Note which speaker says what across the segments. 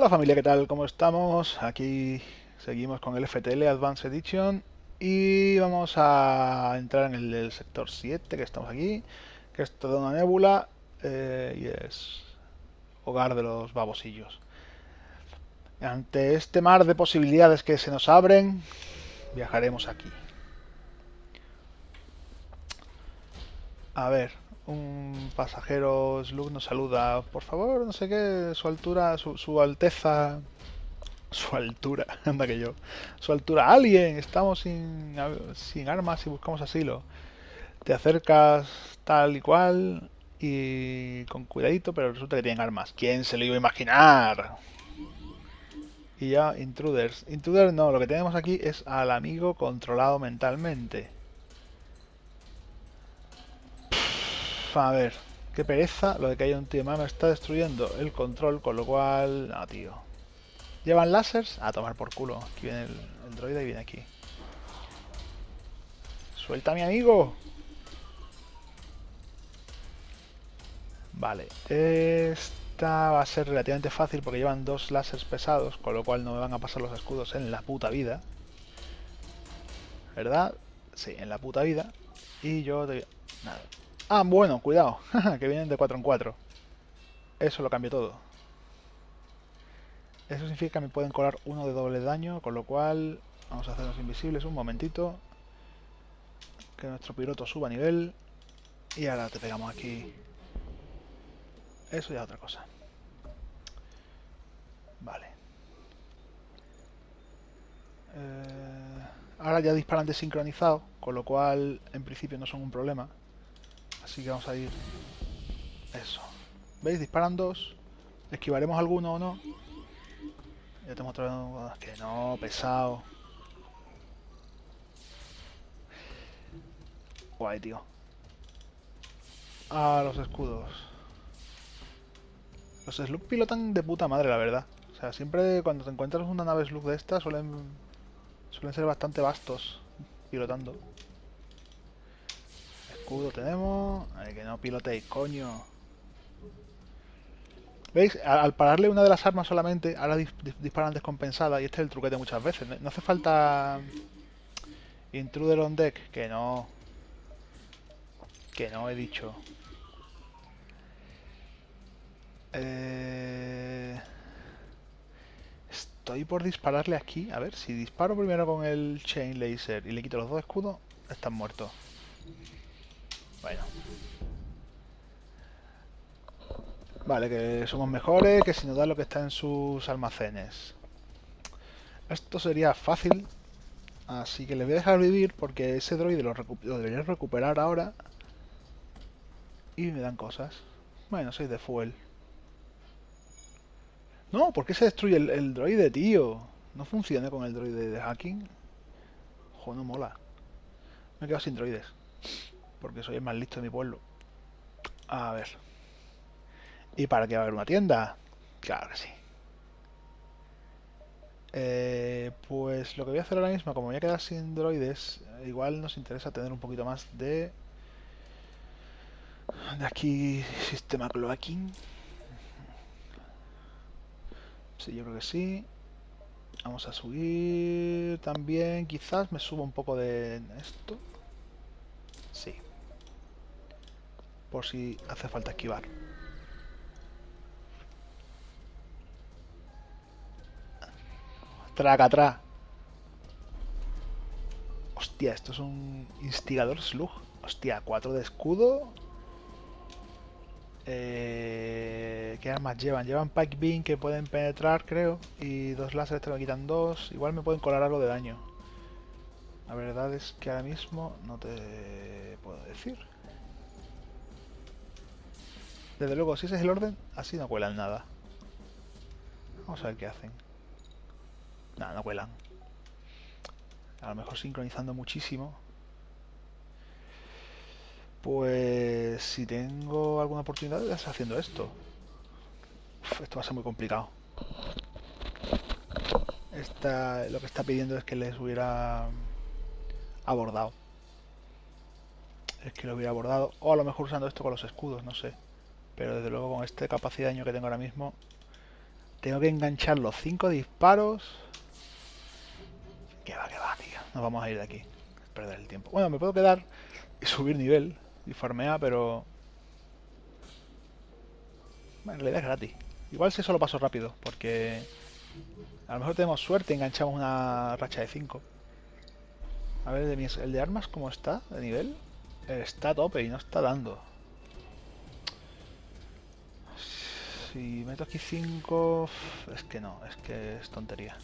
Speaker 1: Hola familia, ¿qué tal? ¿Cómo estamos? Aquí seguimos con el FTL Advanced Edition y vamos a entrar en el sector 7 que estamos aquí, que es toda una nébula eh, y es hogar de los babosillos. Ante este mar de posibilidades que se nos abren, viajaremos aquí. A ver, un pasajero Slug nos saluda. Por favor, no sé qué, su altura, su, su alteza. Su altura, anda que yo. Su altura, alguien, estamos sin, sin armas y buscamos asilo. Te acercas tal y cual y con cuidadito, pero resulta que tienen armas. ¿Quién se lo iba a imaginar? Y ya, intruders. Intruder no, lo que tenemos aquí es al amigo controlado mentalmente. A ver, qué pereza lo de que haya un tío más me está destruyendo el control, con lo cual... No, tío. ¿Llevan láseres? A tomar por culo. Aquí viene el, el droide y viene aquí. ¡Suelta a mi amigo! Vale. Esta va a ser relativamente fácil porque llevan dos láseres pesados, con lo cual no me van a pasar los escudos en la puta vida. ¿Verdad? Sí, en la puta vida. Y yo... Te... Nada. Ah, bueno, cuidado, que vienen de 4 en 4. Eso lo cambia todo. Eso significa que me pueden colar uno de doble daño, con lo cual vamos a hacernos invisibles un momentito. Que nuestro piloto suba a nivel. Y ahora te pegamos aquí. Eso ya es otra cosa. Vale. Eh, ahora ya disparan desincronizado, con lo cual en principio no son un problema. Así que vamos a ir... Eso. ¿Veis? Disparan dos. ¿Esquivaremos alguno o no? Ya tengo otra vez... Que no, pesado. Guay, tío. Ah, los escudos. Los Slug pilotan de puta madre, la verdad. O sea, siempre cuando te encuentras una nave Slug de esta suelen, suelen ser bastante vastos pilotando escudo tenemos. Que no piloteéis, coño. ¿Veis? Al, pararle una de las armas solamente, ahora disparan descompensada y este es el truquete muchas veces. No, hace falta intruder on deck, que no. Que no he dicho. Eh... Estoy por dispararle aquí. A ver, si disparo primero con el chain laser y le quito los dos escudos, están muertos. Bueno. Vale, que somos mejores, que si nos da lo que está en sus almacenes. Esto sería fácil. Así que le voy a dejar vivir porque ese droide lo, debería recuperar ahora. Y me dan cosas. Bueno, soy de fuel. No, ¿por qué se destruye el, el droide, tío? No funciona con el droide de hacking. Joder, no mola. Me he quedado sin droides porque soy el más listo de mi pueblo. A ver. ¿Y para qué va a haber una tienda? Claro que sí. Eh, pues lo que voy a hacer ahora mismo, como voy a quedar sin droides, igual nos interesa tener un poquito más de... De aquí, sistema cloaking. Sí, yo creo que sí. Vamos a subir también, quizás me subo un poco de esto. Sí por si hace falta esquivar. Traca atrás. Hostia, esto es un instigador slug. Hostia, 4 de escudo. Eh, ¿Qué armas llevan? Llevan Pike Beam que pueden penetrar, creo. Y dos láseres te me quitan dos. Igual me pueden colar algo de daño. La verdad es que ahora mismo no te puedo decir. Desde luego, si ese es el orden, así no cuelan nada. Vamos a ver qué hacen. Nada, no cuelan. A lo mejor sincronizando muchísimo. Pues si tengo alguna oportunidad de haciendo esto. esto va a ser muy complicado. Lo que está pidiendo es que les hubiera abordado. Es que lo hubiera abordado. O a lo mejor usando esto con los escudos, no sé. Pero desde luego con este capacidad de daño que tengo ahora mismo, Tengo que enganchar los cinco disparos. Que va, que va, tío. Nos vamos a ir de aquí. Perder el tiempo. Bueno, me puedo quedar y subir nivel y farmear, pero... Bueno, en realidad es gratis. Igual si eso lo paso rápido, porque... A lo mejor tenemos suerte enganchamos una racha de 5. A ver, el de armas, ¿cómo está de nivel? Está tope y no está dando. Si meto aquí 5... Es que no, es que es tontería.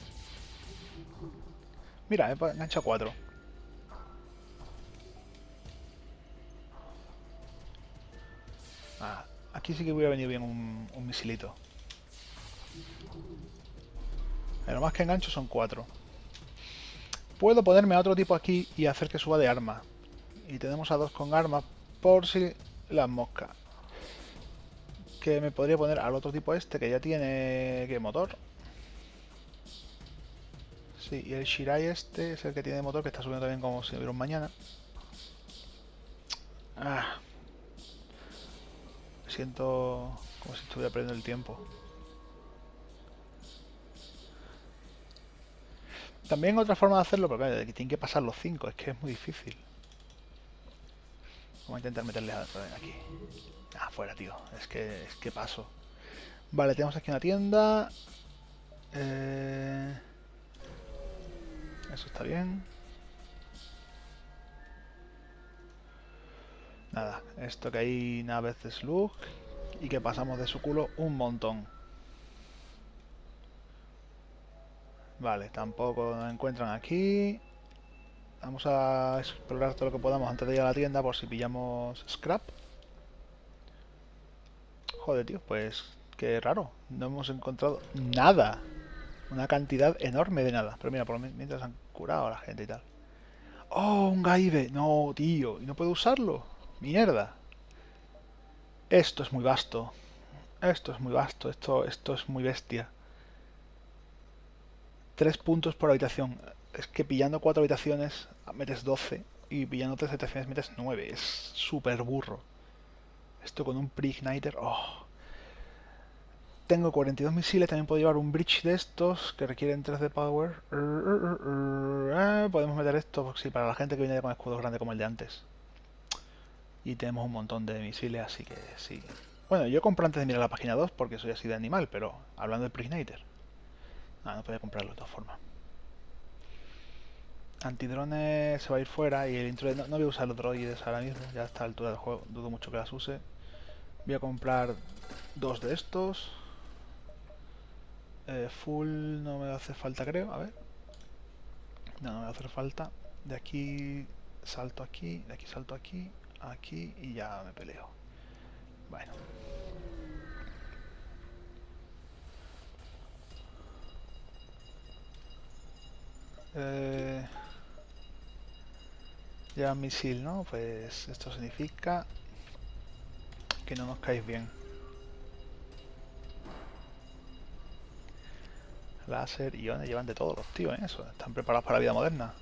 Speaker 1: Mira, he enganchado 4. Ah, aquí sí que hubiera venido bien un, un misilito. Pero más que engancho son 4. Puedo ponerme a otro tipo aquí y hacer que suba de arma. Y tenemos a dos con arma por si las moscas. Que me podría poner al otro tipo este que ya tiene... ¿Qué motor? Sí, y el Shirai este es el que tiene motor que está subiendo también como si hubiera un mañana. Ah. Siento como si estuviera perdiendo el tiempo. También otra forma de hacerlo, pero claro, tienen que pasar los 5, es que es muy difícil. Vamos a intentar meterle a aquí. Ah, fuera, tío. Es que, es que paso. Vale, tenemos aquí una tienda. Eh, eso está bien. Nada, esto que hay naves de slug y que pasamos de su culo un montón. Vale, tampoco nos encuentran aquí. Vamos a explorar todo lo que podamos antes de ir a la tienda por si pillamos scrap. Joder, tío, pues qué raro. No hemos encontrado nada. Una cantidad enorme de nada. Pero mira, por lo mientras han curado a la gente y tal. ¡Oh, un gaibe! No, tío. ¿Y no puedo usarlo? ¡Mierda! Esto es muy vasto. Esto es muy vasto. Esto, esto es muy bestia. Tres puntos por habitación. Es que pillando cuatro habitaciones metes 12 y pillando tres habitaciones metes 9. Es súper burro. Esto con un pre-igniter. Oh. Tengo 42 misiles, también puedo llevar un bridge de estos que requieren 3 de power. Podemos meter esto, sí, para la gente que viene con escudos grandes como el de antes. Y tenemos un montón de misiles, así que sí. Bueno, yo compro antes de mirar la página 2 porque soy así de animal, pero hablando del pre-igniter. Ah, no puede comprarlo de todas formas. Antidrones se va a ir fuera y el intro no, no, voy a usar los droides ahora mismo, ya a esta altura del juego dudo mucho que las use. Voy a comprar dos de estos. Eh, full no me hace falta creo, a ver. No, no me va a hacer falta. De aquí salto aquí, de aquí salto aquí, aquí y ya me peleo. Bueno. Eh, misil, ¿no? Pues esto significa que no nos caéis bien. Láser, iones, llevan de todos los tíos, ¿eh? Eso, están preparados para la vida moderna.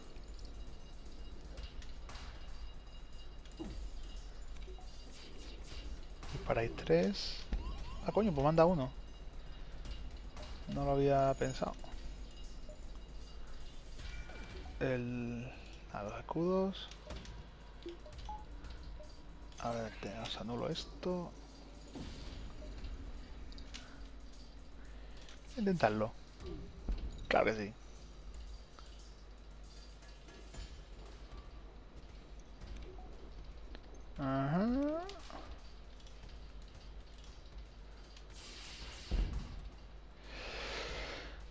Speaker 1: Disparáis tres. Ah, coño, pues manda uno. No lo había pensado el, a los escudos. A ver, os anulo esto. Intentarlo. Claro que sí. Ajá.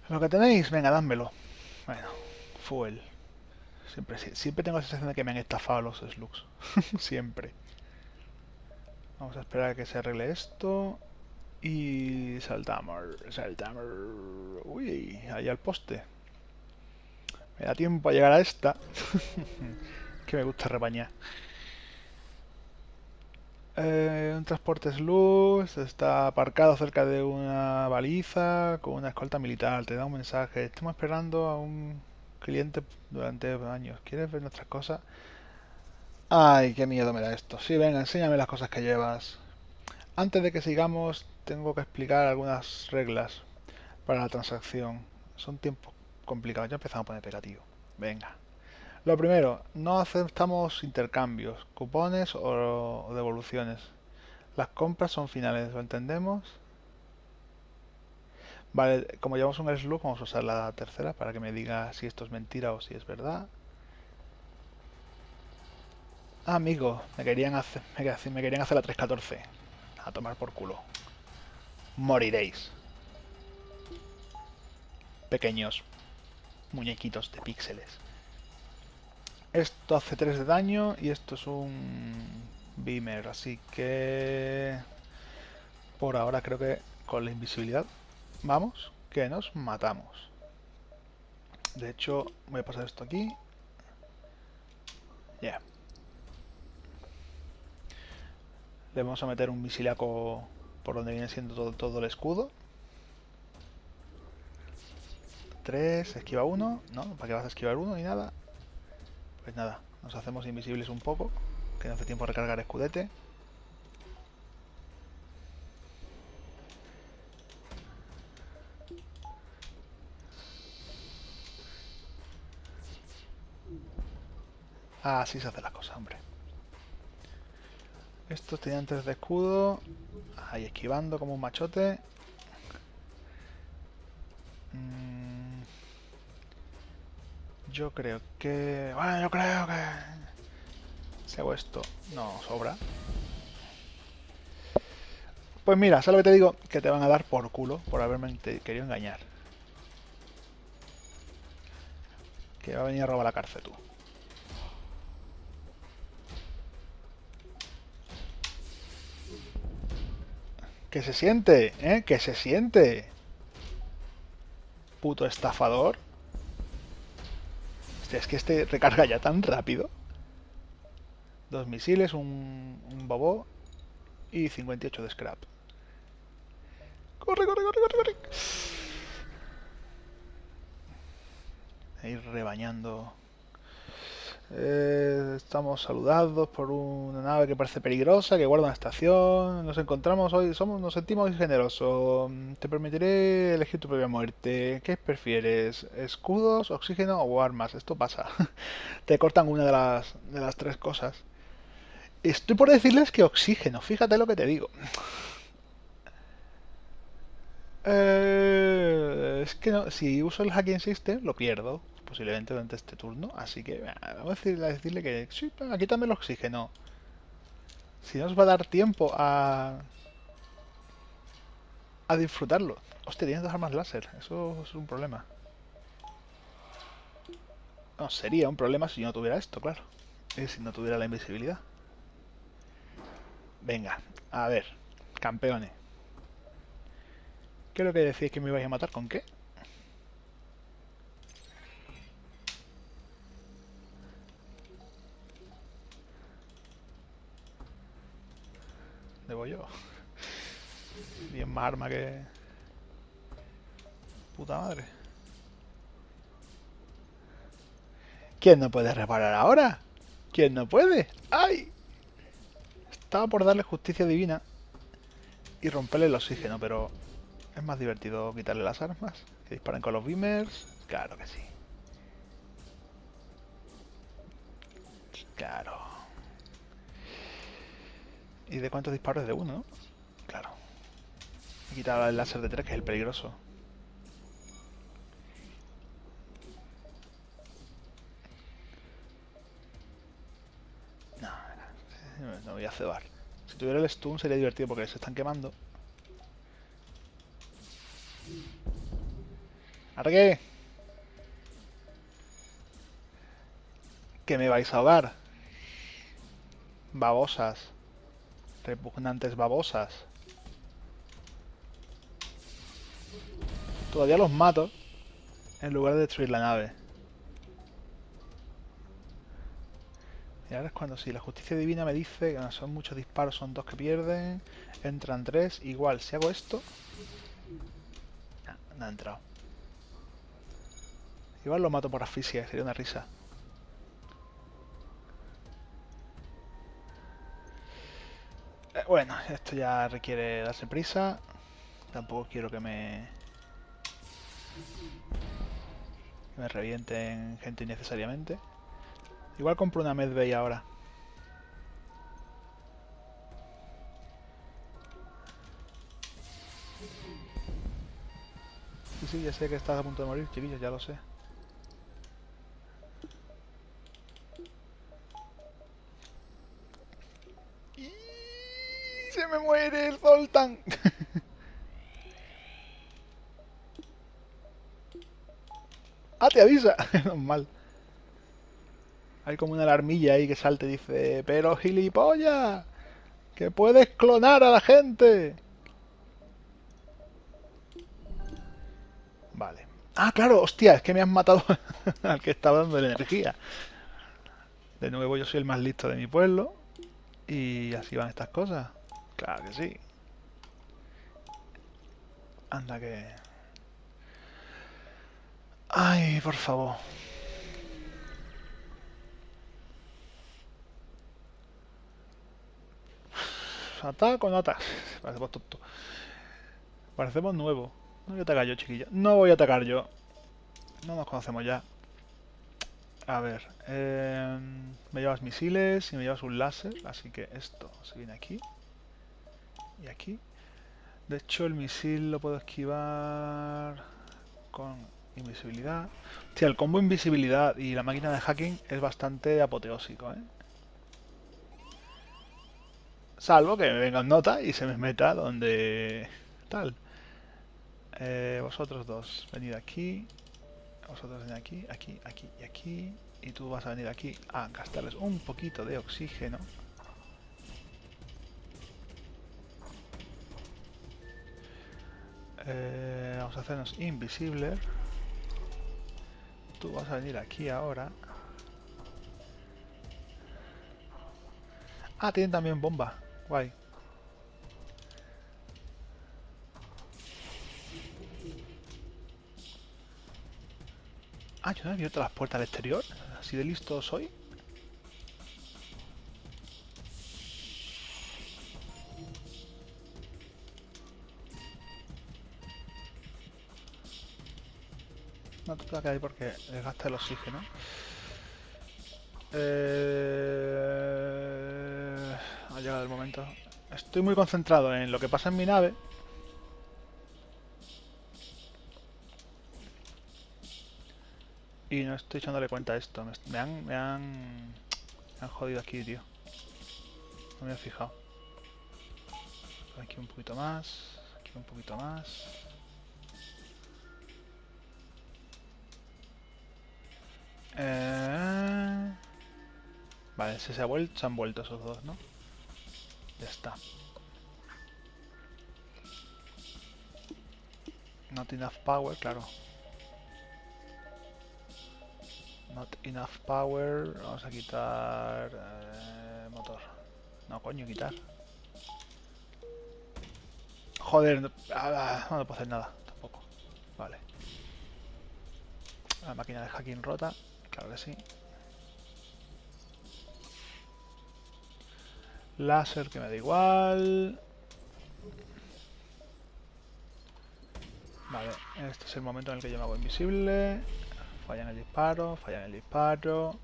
Speaker 1: Lo que tenéis, venga, dámelo. Bueno, fuel. Siempre, siempre tengo la sensación de que me han estafado los slugs. siempre. Vamos a esperar a que se arregle esto. Y saltamos, saltamos. Uy, ahí al poste. Me da tiempo a llegar a esta. que me gusta rebañar. Eh, un transporte slug está aparcado cerca de una baliza con una escolta militar. Te da un mensaje. Estamos esperando a un cliente durante años. ¿Quieres ver nuestras cosas? Ay, qué miedo me da esto. Sí, venga, enséñame las cosas que llevas. Antes de que sigamos, tengo que explicar algunas reglas. para la transacción. Son tiempos complicados. Ya empezamos a poner pegativo. Venga. Lo primero, no aceptamos intercambios, cupones o, devoluciones. Las compras son finales, ¿lo entendemos? Vale, como llevamos un slug, vamos a usar la tercera para que me diga si esto es mentira o si es verdad. Ah, amigo, me querían hacer, me querían hacer la 314. A tomar por culo. Moriréis. Pequeños muñequitos de píxeles. Esto hace 3 de daño y esto es un beamer, así que por ahora creo que con la invisibilidad vamos, que nos matamos. De hecho, voy a pasar esto aquí. Ya. Le vamos a meter un misilaco por donde viene siendo todo, todo el escudo. 3, esquiva 1. No, ¿para qué vas a esquivar uno ni nada? Pues nada, nos hacemos invisibles un poco. Que no hace tiempo recargar escudete. Así se hace la cosa, hombre. Estos tenían 3 de escudo. Ahí esquivando como un machote. Mm. Yo creo que... Bueno, yo creo que... Si hago esto, no sobra. Pues mira, ¿sabes lo que te digo? Que te van a dar por culo por haberme querido engañar. Que va a venir a robar la cárcel tú. Que se siente, ¿eh? Que se siente. Puto estafador. Hostia, es que este recarga ya tan rápido. Dos misiles, un, un bobo y 58 de scrap. ¡Corre, corre, corre, corre, corre! Ir rebañando eh, estamos saludados por una nave que parece peligrosa, que guarda una estación. Nos encontramos hoy, somos, nos sentimos hoy generosos. Te permitiré elegir tu propia muerte. ¿Qué prefieres? ¿Escudos, oxígeno o armas? Esto pasa. Te cortan una de las, de las tres cosas. Estoy por decirles que oxígeno, fíjate lo que te digo. Eh, es que no, si uso el hacking system lo pierdo posiblemente durante este turno. Así que vamos a decirle, decirle que sí, aquí también el oxígeno. Si no os va a dar tiempo a... A disfrutarlo. Hostia, tiene dos armas láser. Eso es un problema. No, sería un problema si yo no tuviera esto, claro. Y si no tuviera la invisibilidad. Venga, a ver. Campeones. ¿Qué es lo que decís que me ibais a matar? ¿Con qué? Debo yo. Bien más arma que... Puta madre. ¿Quién no puede reparar ahora? ¿Quién no puede? ¡Ay! Estaba por darle justicia divina y romperle el oxígeno, pero es más divertido quitarle las armas. Que disparen con los beamers. Claro que sí. Claro. ¿Y de cuántos disparos? De uno, Claro. He quitado el láser de tres, que es el peligroso. No, no voy a cebar. Si tuviera el stun sería divertido porque se están quemando. ¿Argue? ¿Que me vais a ahogar? Babosas. Repugnantes babosas. Todavía los mato en lugar de destruir la nave. Y ahora es cuando si la justicia divina me dice que son muchos disparos, son dos que pierden, entran tres, igual si hago esto... no ha entrado. Igual lo mato por asfixia, sería una risa. Bueno, esto ya requiere darse prisa. Tampoco quiero que me... Que me revienten gente innecesariamente. Igual compro una Medbay ahora. Sí, sí, ya sé que estás a punto de morir, chiquillos, ya lo sé. ¡Y se me muere el Zoltan! ¡Ah, te avisa! mal. Hay como una alarmilla ahí que salte y dice, pero gilipollas, que puedes clonar a la gente. Vale. Ah, claro, hostia, es que me han matado al que estaba dando la energía. De nuevo yo soy el más listo de mi pueblo. Y así van estas cosas. Claro que sí. Anda que... Ay, por favor. ¿Ataco o no ataco? Parecemos tonto. Parecemos nuevos. No voy a atacar yo, chiquillo. No voy a atacar yo. No nos conocemos ya. A ver. Eh, me llevas misiles y me llevas un láser. Así que esto se viene aquí. Y aquí. De hecho, el misil lo puedo esquivar con invisibilidad. Hostia, el combo invisibilidad y la máquina de hacking es bastante apoteósico, ¿eh? Salvo que me venga nota y se me meta donde... Tal. Eh, vosotros dos, venid aquí. Vosotros venid aquí, aquí, aquí y aquí. Y tú vas a venir aquí a gastarles un poquito de oxígeno. Eh, vamos a hacernos invisible. Tú vas a venir aquí ahora. Ah, tienen también bomba. Guay. Ah, yo no he abierto las puertas al exterior. Así de listo soy. Puedo ahí porque desgasta el oxígeno. Eh... Ha llegado el momento. Estoy muy concentrado en lo que pasa en mi nave. Y no estoy echándole cuenta a esto. Me han, me han, me han jodido aquí, tío. No me he fijado. Aquí un poquito más. Aquí un poquito más. Eh... Vale, se, se, ha vuelto, se han vuelto esos dos, ¿no? Ya está. Not enough power, claro. Not enough power. Vamos a quitar... Eh, motor. No, coño, quitar. Joder, no, ah, no puedo hacer nada tampoco. Vale. La máquina de hacking rota. Claro que sí. Láser que me da igual. Vale, este es el momento en el que yo me hago invisible. Fallan el disparo, fallan el disparo.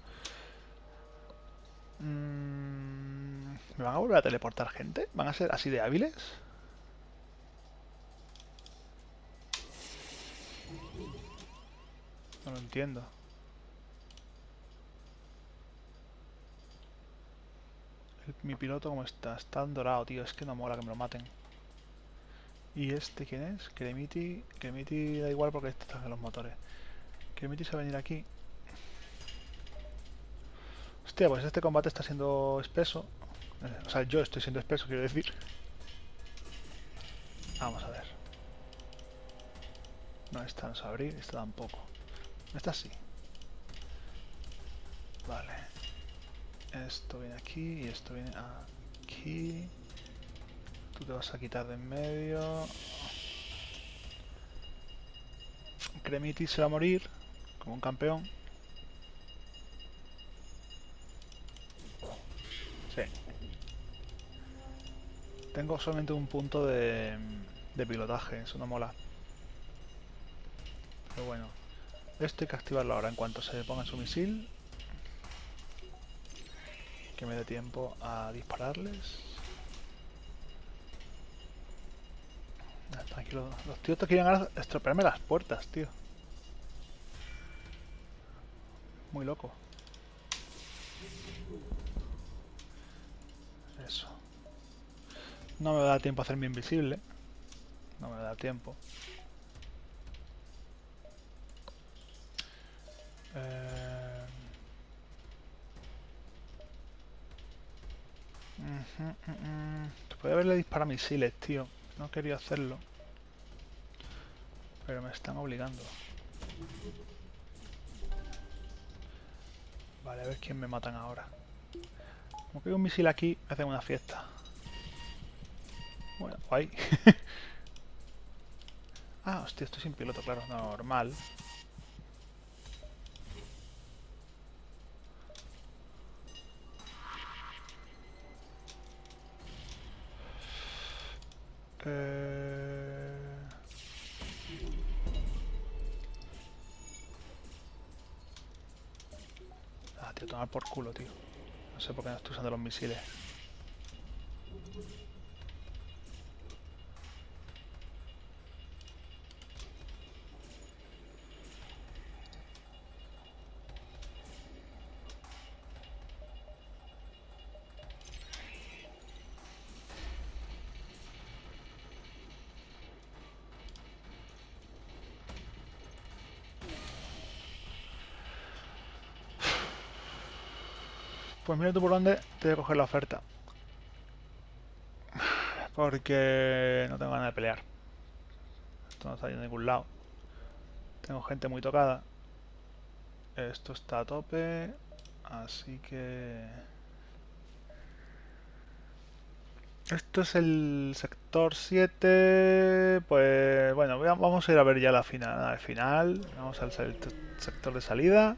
Speaker 1: Mm, ¿Me van a volver a teleportar gente? ¿Van a ser así de hábiles? No lo entiendo. Mi piloto como está. Está dorado, tío. Es que no mola que me lo maten. ¿Y este quién es? Cremiti. Cremiti da igual porque están en los motores. Cremiti se va a venir aquí. Hostia, pues este combate está siendo espeso. Eh, o sea, yo estoy siendo espeso, quiero decir. Vamos a ver. No, esta no se va a abrir, esta tampoco. Esta sí. Vale. Esto viene aquí y esto viene aquí. Tú te vas a quitar de en medio. Cremiti se va a morir como un campeón. Sí. Tengo solamente un punto de, de pilotaje, eso no mola. Pero bueno, esto hay que activarlo ahora en cuanto se ponga su misil. Que me dé tiempo a dispararles. Tranquilo, los tíos te quieren estropearme las puertas, tío. Muy loco. Eso. No me da tiempo a hacerme invisible. No me da tiempo. Eh... Puede haberle disparado misiles, tío. No quería hacerlo. Pero me están obligando. Vale, a ver quién me matan ahora. Como que hay un misil aquí, hacen una fiesta. Bueno, guay. ah, hostia, estoy sin piloto, claro, normal. Eh... Ah, tío, tomar por culo, tío. No sé por qué no estoy usando los misiles. Pues mira tú por dónde te voy a coger la oferta. Porque no tengo ganas de pelear. Esto no está yendo a ningún lado. Tengo gente muy tocada. Esto está a tope. Así que... Esto es el sector 7. Pues bueno, vamos a ir a ver ya la final. Al final, vamos al sector de salida.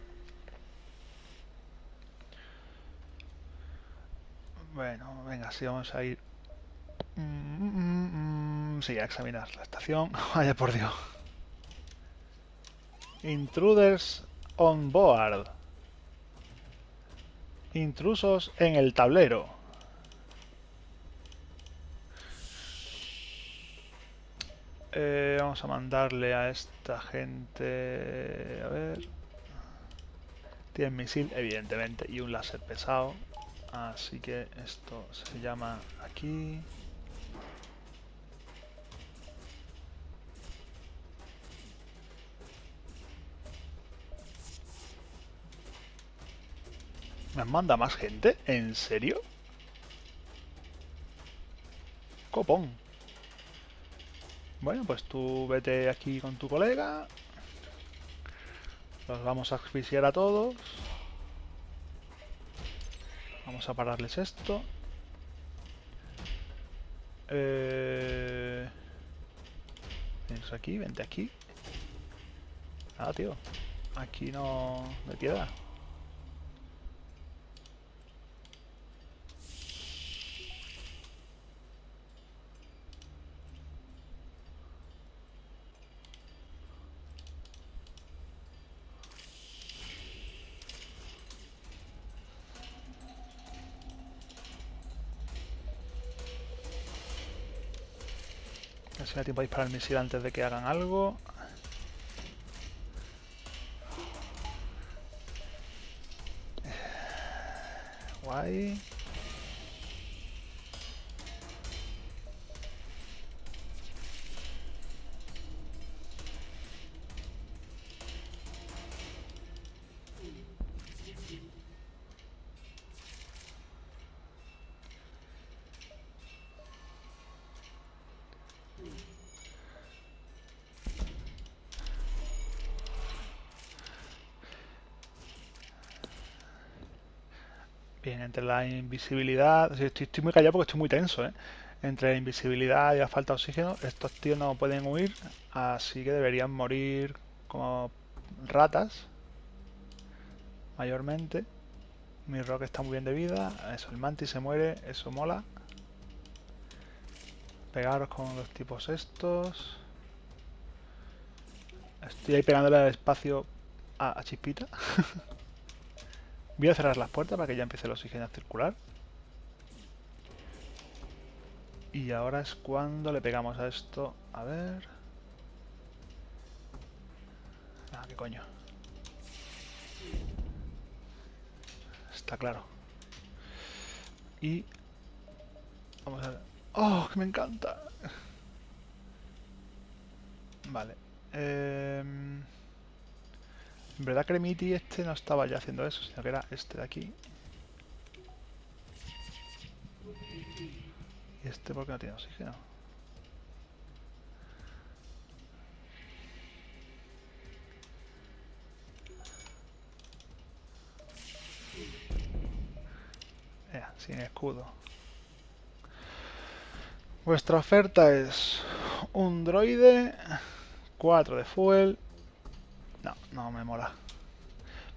Speaker 1: Bueno, venga, sí, vamos a ir. Mm, mm, mm, sí, a examinar la estación. Vaya por Dios. Intruders on board. Intrusos en el tablero. Eh, vamos a mandarle a esta gente... A ver... Tiene misil, evidentemente, y un láser pesado. Así que esto se llama aquí. ¿Me manda más gente? ¿En serio? Copón. Bueno, pues tú vete aquí con tu colega. Los vamos a asfixiar a todos. Vamos a pararles esto. Eh... aquí, vente aquí. Nada, tío. Aquí no me piedra. Si me da tiempo a disparar el misil antes de que hagan algo. Bien, entre la invisibilidad... Estoy, muy callado porque estoy muy tenso, ¿eh? Entre la invisibilidad y la falta de oxígeno, estos tíos no pueden huir, así que deberían morir como ratas, mayormente. Mi rock está muy bien de vida, eso, el mantis se muere, eso mola. Pegaros con los tipos estos. Estoy ahí pegándole al espacio a, a Chispita. Voy a cerrar las puertas para que ya empiece el oxígeno a circular. Y ahora es cuando le pegamos a esto. A ver... Ah, qué coño. Está claro. Y... Vamos a ver. ¡Oh, que me encanta! Vale. Eh... En verdad Cremiti este no estaba ya haciendo eso, sino que era este de aquí. ¿Y este por qué no tiene oxígeno? Sin escudo. Vuestra oferta es un droide, 4 de fuel. No, no me mola.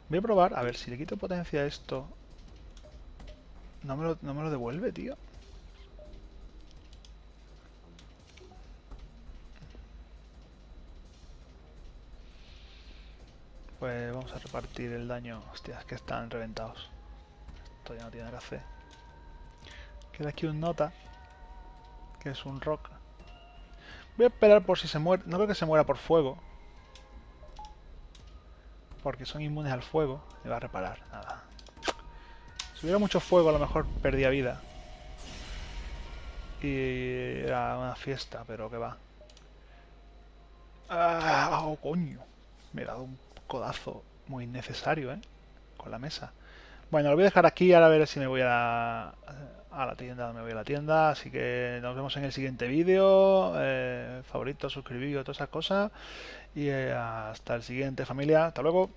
Speaker 1: Voy a probar, a ver, si le quito potencia a esto... No me lo, no me lo devuelve, tío. Pues vamos a repartir el daño. Hostia, es que están reventados. Esto ya no tiene gracia. Queda aquí un nota. Que es un rock. Voy a esperar por si se muere. No creo que se muera por fuego. Porque son inmunes al fuego. Me va a reparar. Nada. Si hubiera mucho fuego a lo mejor perdía vida. Y era una fiesta, pero que va. ¡Ah! ¡Oh, coño! Me he dado un codazo muy innecesario, ¿eh? Con la mesa. Bueno, lo voy a dejar aquí, ahora a ver si me voy a la, a la tienda, me voy a la tienda, así que nos vemos en el siguiente vídeo, eh, favorito, suscribíos, todas esas cosas, y eh, hasta el siguiente familia, hasta luego.